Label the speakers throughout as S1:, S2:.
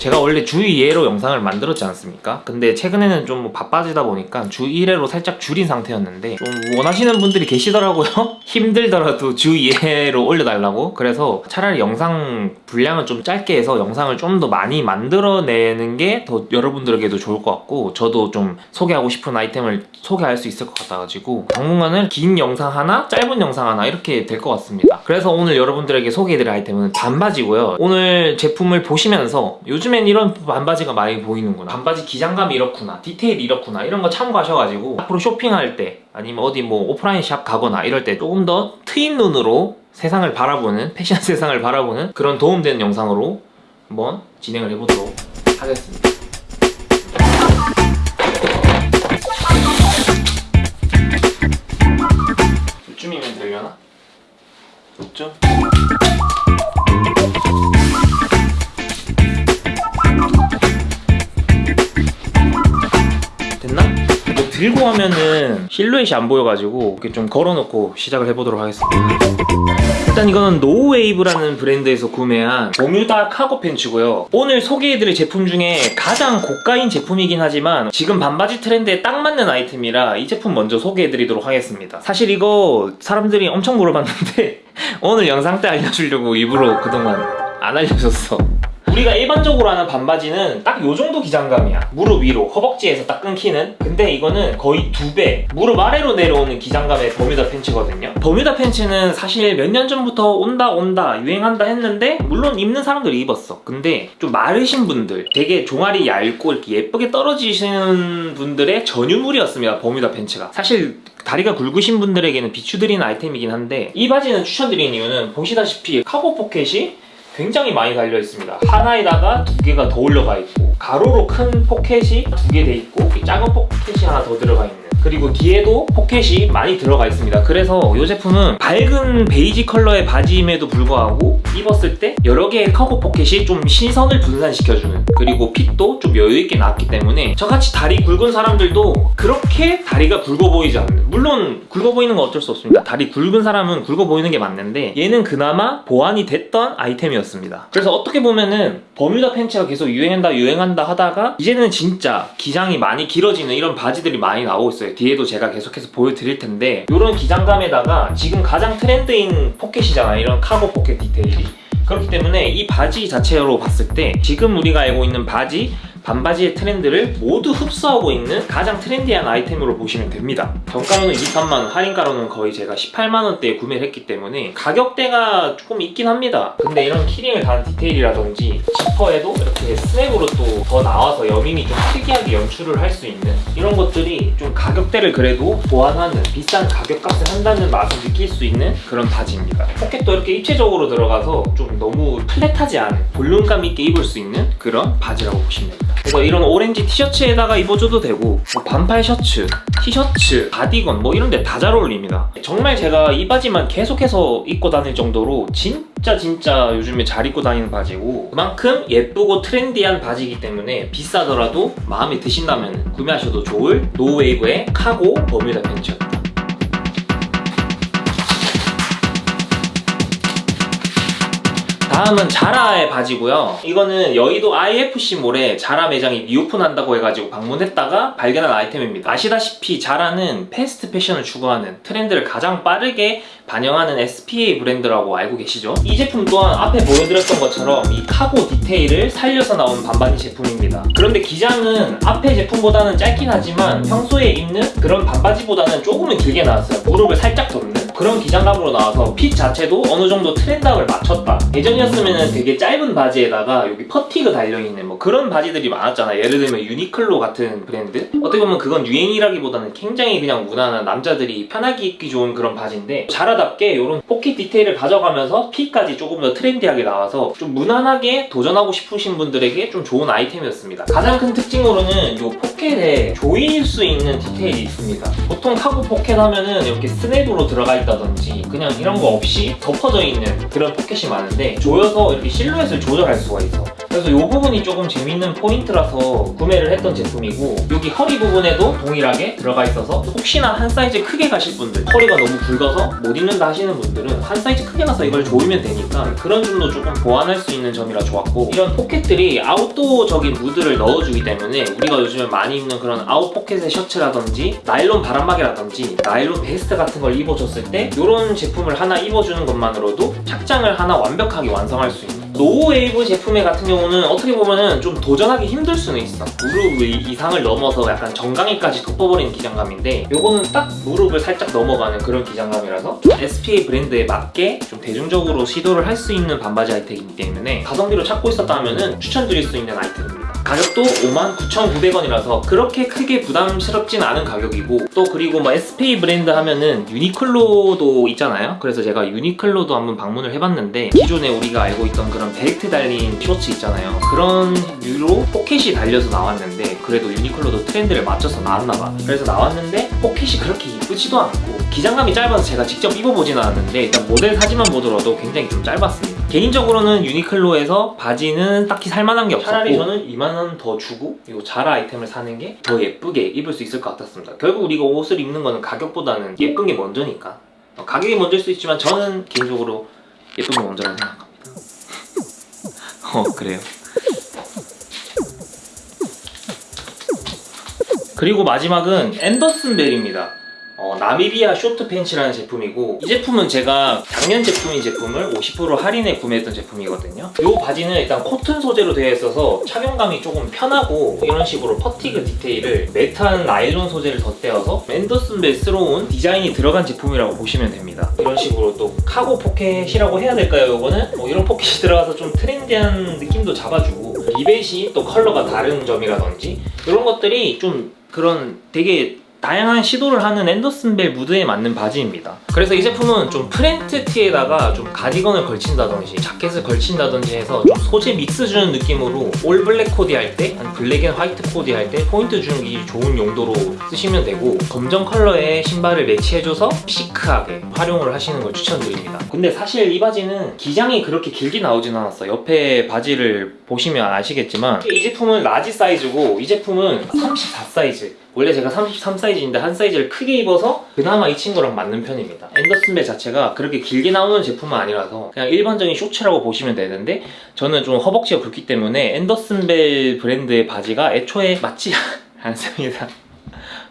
S1: 제가 원래 주 2회로 영상을 만들었지 않습니까? 근데 최근에는 좀 뭐 바빠지다 보니까 주 1회로 살짝 줄인 상태였는데 좀 원하시는 분들이 계시더라고요. 힘들더라도 주 2회로 올려달라고. 그래서 차라리 영상 분량을 좀 짧게 해서 영상을 좀 더 많이 만들어내는 게 더 여러분들에게도 좋을 것 같고 저도 좀 소개하고 싶은 아이템을 소개할 수 있을 것 같아가지고 당분간은 긴 영상 하나 짧은 영상 하나 이렇게 될 것 같습니다. 그래서 오늘 여러분들에게 소개해드릴 아이템은 반바지고요. 오늘 제품을 보시면서 요즘엔 이런 반바지가 많이 보이는구나 반바지 기장감이 이렇구나 디테일이 이렇구나 이런 거 참고하셔가지고 앞으로 쇼핑할 때 아니면 어디 뭐 오프라인 샵 가거나 이럴 때 조금 더 트인 눈으로 세상을 바라보는 패션 세상을 바라보는 그런 도움되는 영상으로 한번 진행을 해보도록 하겠습니다 이쯤이면 되려나? 이쯤? 들고 하면은 실루엣이 안 보여가지고 이렇게 좀 걸어놓고 시작을 해보도록 하겠습니다. 일단 이거는 노웨이브라는 브랜드에서 구매한 버뮤다 카고 팬츠고요. 오늘 소개해드릴 제품 중에 가장 고가인 제품이긴 하지만 지금 반바지 트렌드에 딱 맞는 아이템이라 이 제품 먼저 소개해드리도록 하겠습니다. 사실 이거 사람들이 엄청 물어봤는데 오늘 영상 때 알려주려고 일부러 그동안 안 알려줬어 우리가 일반적으로 하는 반바지는 딱 요 정도 기장감이야. 무릎 위로 허벅지에서 딱 끊기는. 근데 이거는 거의 두 배 무릎 아래로 내려오는 기장감의 버뮤다 팬츠거든요. 버뮤다 팬츠는 사실 몇 년 전부터 온다 온다 유행한다 했는데 물론 입는 사람들이 입었어. 근데 좀 마르신 분들 되게 종아리 얇고 이렇게 예쁘게 떨어지시는 분들의 전유물이었습니다 버뮤다 팬츠가. 사실 다리가 굵으신 분들에게는 비추드리는 아이템이긴 한데 이 바지는 추천드리는 이유는 보시다시피 카고 포켓이 굉장히 많이 달려 있습니다. 하나에다가 두 개가 더 올려가 있고 가로로 큰 포켓이 두 개 돼 있고 작은 포켓이 하나 더 들어가 있는 그리고 뒤에도 포켓이 많이 들어가 있습니다. 그래서 이 제품은 밝은 베이지 컬러의 바지임에도 불구하고 입었을 때 여러 개의 카고 포켓이 좀 시선을 분산시켜주는 그리고 핏도 좀 여유있게 나왔기 때문에 저같이 다리 굵은 사람들도 그렇게 다리가 굵어 보이지 않는 물론 굵어 보이는 건 어쩔 수 없습니다. 다리 굵은 사람은 굵어 보이는 게 맞는데 얘는 그나마 보완이 됐던 아이템이었습니다. 그래서 어떻게 보면은 버뮤다 팬츠가 계속 유행한다 유행한다 하다가 이제는 진짜 기장이 많이 길어지는 이런 바지들이 많이 나오고 있어요 뒤에도 제가 계속해서 보여드릴 텐데 이런 기장감에다가 지금 가장 트렌드인 포켓이잖아요 이런 카고 포켓 디테일이. 그렇기 때문에 이 바지 자체로 봤을 때 지금 우리가 알고 있는 바지 반바지의 트렌드를 모두 흡수하고 있는 가장 트렌디한 아이템으로 보시면 됩니다. 정가로는 23만원, 할인가로는 거의 제가 18만원대에 구매를 했기 때문에 가격대가 조금 있긴 합니다. 근데 이런 키링을 단 디테일이라든지 지퍼에도 이렇게 스냅으로 또 더 나와서 여밈이 좀 특이하게 연출을 할 수 있는 이런 것들이 좀 가격대를 그래도 보완하는 비싼 가격값을 한다는 맛을 느낄 수 있는 그런 바지입니다. 포켓도 이렇게 입체적으로 들어가서 좀 너무 flat하지 않은 볼륨감 있게 입을 수 있는 그런 바지라고 보시면 됩니다 그래서 이런 오렌지 티셔츠에다가 입어줘도 되고 뭐 반팔 셔츠, 티셔츠, 가디건 뭐 이런 데 다 잘 어울립니다. 정말 제가 이 바지만 계속해서 입고 다닐 정도로 진짜 진짜 요즘에 잘 입고 다니는 바지고 그만큼 예쁘고 트렌디한 바지이기 때문에 비싸더라도 마음에 드신다면 구매하셔도 좋을 노웨이브의 카고 버뮤다 팬츠 다 다음은 자라의 바지고요. 이거는 여의도 IFC몰에 자라 매장이 reopen한다고 해가지고 방문했다가 발견한 아이템입니다. 아시다시피 자라는 패스트 패션을 추구하는 트렌드를 가장 빠르게 반영하는 SPA 브랜드라고 알고 계시죠? 이 제품 또한 앞에 보여드렸던 것처럼 이 카고 디테일을 살려서 나온 반바지 제품입니다. 그런데 기장은 앞에 제품보다는 짧긴 하지만 평소에 입는 그런 반바지보다는 조금은 길게 나왔어요. 무릎을 살짝 덮는 그런 기장감으로 나와서 핏 자체도 어느 정도 트렌드함을 맞췄다. 예전이었으면 되게 짧은 바지에다가 여기 퍼티그 달려있는 뭐 그런 바지들이 많았잖아요 예를 들면 유니클로 같은 브랜드? 어떻게 보면 그건 유행이라기보다는 굉장히 그냥 무난한 남자들이 편하게 입기 좋은 그런 바지인데 자라답게 이런 포켓 디테일을 가져가면서 핏까지 조금 더 트렌디하게 나와서 좀 무난하게 도전하고 싶으신 분들에게 좀 좋은 아이템이었습니다. 가장 큰 특징으로는 이 포켓에 조일 수 있는 디테일이 있습니다. 보통 카고 포켓 하면은 이렇게 스냅으로 들어가 있 다든지 그냥 이런 거 없이 덮어져 있는 그런 포켓이 많은데 조여서 이렇게 실루엣을 조절할 수가 있어 그래서 이 부분이 조금 재밌는 포인트라서 구매를 했던 제품이고 여기 허리 부분에도 동일하게 들어가 있어서 혹시나 한 사이즈 크게 가실 분들 허리가 너무 굵어서 못 입는다 하시는 분들은 한 사이즈 크게 가서 이걸 조이면 되니까 그런 점도 조금 보완할 수 있는 점이라 좋았고 이런 포켓들이 아웃도어적인 무드를 넣어주기 때문에 우리가 요즘에 많이 입는 그런 아웃 포켓의 셔츠라든지 나일론 바람막이라든지 나일론 베스트 같은 걸 입어줬을 때 이런 제품을 하나 입어주는 것만으로도 착장을 하나 완벽하게 완성할 수 있는 노웨이브 제품의 같은 경우는 어떻게 보면은 좀 도전하기 힘들 수는 있어. 무릎 이상을 넘어서 약간 정강이까지 덮어버리는 기장감인데 요거는 딱 무릎을 살짝 넘어가는 그런 기장감이라서 좀 SPA 브랜드에 맞게 좀 대중적으로 시도를 할 수 있는 반바지 아이템이기 때문에 가성비로 찾고 있었다면 추천드릴 수 있는 아이템입니다 가격도 59,900원이라서 그렇게 크게 부담스럽진 않은 가격이고 또 그리고 뭐 SPA 브랜드 하면은 유니클로도 있잖아요? 그래서 제가 유니클로도 한번 방문을 해봤는데 기존에 우리가 알고 있던 그런 벨트 달린 셔츠 있잖아요. 그런 류로 포켓이 달려서 나왔는데 그래도 유니클로도 트렌드를 맞춰서 나왔나봐. 그래서 나왔는데 포켓이 그렇게 이쁘지도 않고 기장감이 짧아서 제가 직접 입어보진 않았는데 일단 모델 사진만 보더라도 굉장히 좀 짧았습니다 개인적으로는 유니클로에서 바지는 딱히 살만한 게 없었고 차라리 저는 2만원 더 주고 이 자라 아이템을 사는 게 더 예쁘게 입을 수 있을 것 같았습니다. 결국 우리가 옷을 입는 거는 가격보다는 예쁜 게 먼저니까. 어, 가격이 먼저일 수 있지만 저는 개인적으로 예쁜 게 먼저라고 생각합니다. 어 그래요? 그리고 마지막은 앤더슨 벨입니다 어, 나미비아 쇼트 팬츠라는 제품이고 이 제품은 제가 작년 제품인 제품을 50% 할인에 구매했던 제품이거든요. 이 바지는 일단 코튼 소재로 되어 있어서 착용감이 조금 편하고 이런 식으로 fatigue 디테일을 matte한 나일론 소재를 덧대어서 앤더슨벨스러운 디자인이 들어간 제품이라고 보시면 됩니다. 이런 식으로 또 cargo pocket이라고 해야 될까요? 이거는? 뭐 이런 포켓이 들어가서 좀 트렌디한 느낌도 잡아주고 리벳이 또 컬러가 다른 점이라든지 이런 것들이 좀 그런 되게 다양한 시도를 하는 앤더슨벨 무드에 맞는 바지입니다. 그래서 이 제품은 좀 프린트 티에다가 좀 가디건을 걸친다든지 자켓을 걸친다든지 해서 좀 소재 믹스 주는 느낌으로 all black 코디 할 때 black and white 코디 할 때 포인트 주기 좋은 용도로 쓰시면 되고 검정 컬러의 신발을 매치해줘서 시크하게 활용을 하시는 걸 추천드립니다. 근데 사실 이 바지는 기장이 그렇게 길게 나오진 않았어 옆에 바지를 보시면 아시겠지만 이 제품은 large 사이즈고 이 제품은 34 사이즈 원래 제가 33 사이즈인데 한 사이즈를 크게 입어서 그나마 이 친구랑 맞는 편입니다. 앤더슨벨 자체가 그렇게 길게 나오는 제품은 아니라서 그냥 일반적인 쇼츠라고 보시면 되는데 저는 좀 허벅지가 굵기 때문에 앤더슨벨 브랜드의 바지가 애초에 맞지 않습니다.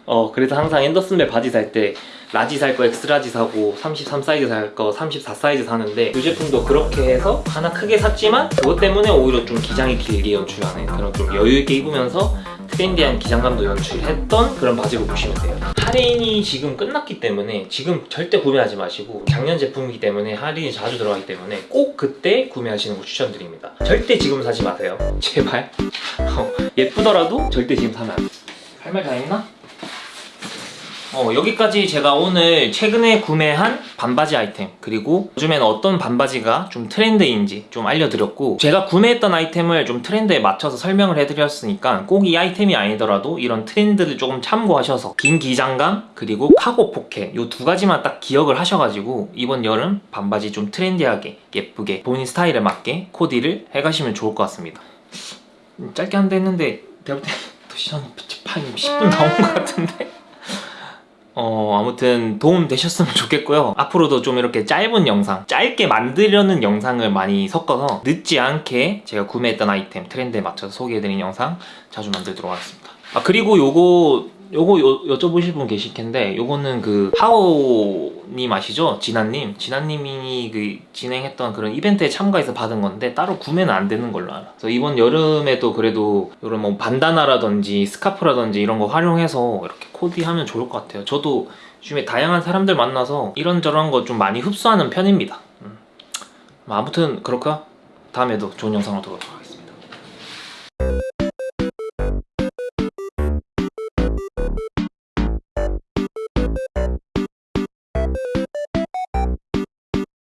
S1: 어 그래서 항상 앤더슨벨 바지 살 때 large 살 거 X-large 사고 33 사이즈 살 거 34 사이즈 사는데 이 제품도 그렇게 해서 하나 크게 샀지만 그것 때문에 오히려 좀 기장이 길게 연출하는 그런 좀 여유 있게 입으면서 트렌디한 기장감도 연출했던 그런 바지로 보시면 돼요. 할인이 지금 끝났기 때문에 지금 절대 구매하지 마시고 작년 제품이기 때문에 할인이 자주 들어가기 때문에 꼭 그때 구매하시는 거 추천드립니다. 절대 지금 사지 마세요. 제발. 어, 예쁘더라도 절대 지금 사면 안돼할 말 다 했나? 어, 여기까지 제가 오늘 최근에 구매한 반바지 아이템 그리고 요즘엔 어떤 반바지가 좀 트렌드인지 좀 알려드렸고 제가 구매했던 아이템을 좀 트렌드에 맞춰서 설명을 해드렸으니까 꼭 이 아이템이 아니더라도 이런 트렌드를 조금 참고하셔서 긴 기장감 그리고 cargo pocket 이 두 가지만 딱 기억을 하셔가지고 이번 여름 반바지 좀 트렌디하게 예쁘게 본인 스타일에 맞게 코디를 해가시면 좋을 것 같습니다. 음, 짧게 한다 했는데 내가 볼때 시간 10분 나온 것 같은데 어 아무튼 도움 되셨으면 좋겠고요. 앞으로도 좀 이렇게 짧은 영상 짧게 만들려는 영상을 많이 섞어서 늦지 않게 제가 구매했던 아이템 트렌드에 맞춰서 소개해드린 영상 자주 만들도록 하겠습니다. 아 그리고 요거 요거 요, 여쭤보실 분 계실 텐데 요거는 그 하오님 아시죠? 진아님? 진아님이 그 진행했던 그런 이벤트에 참가해서 받은 건데 따로 구매는 안 되는 걸로 알아 그래서 이번 여름에도 그래도 이런 뭐 반다나라든지 스카프라든지 이런 거 활용해서 이렇게 코디하면 좋을 것 같아요. 저도 요즘에 다양한 사람들 만나서 이런저런 거 좀 많이 흡수하는 편입니다. 음. 아무튼 그렇고요? 다음에도 좋은 영상으로 돌아오도록 하겠습니다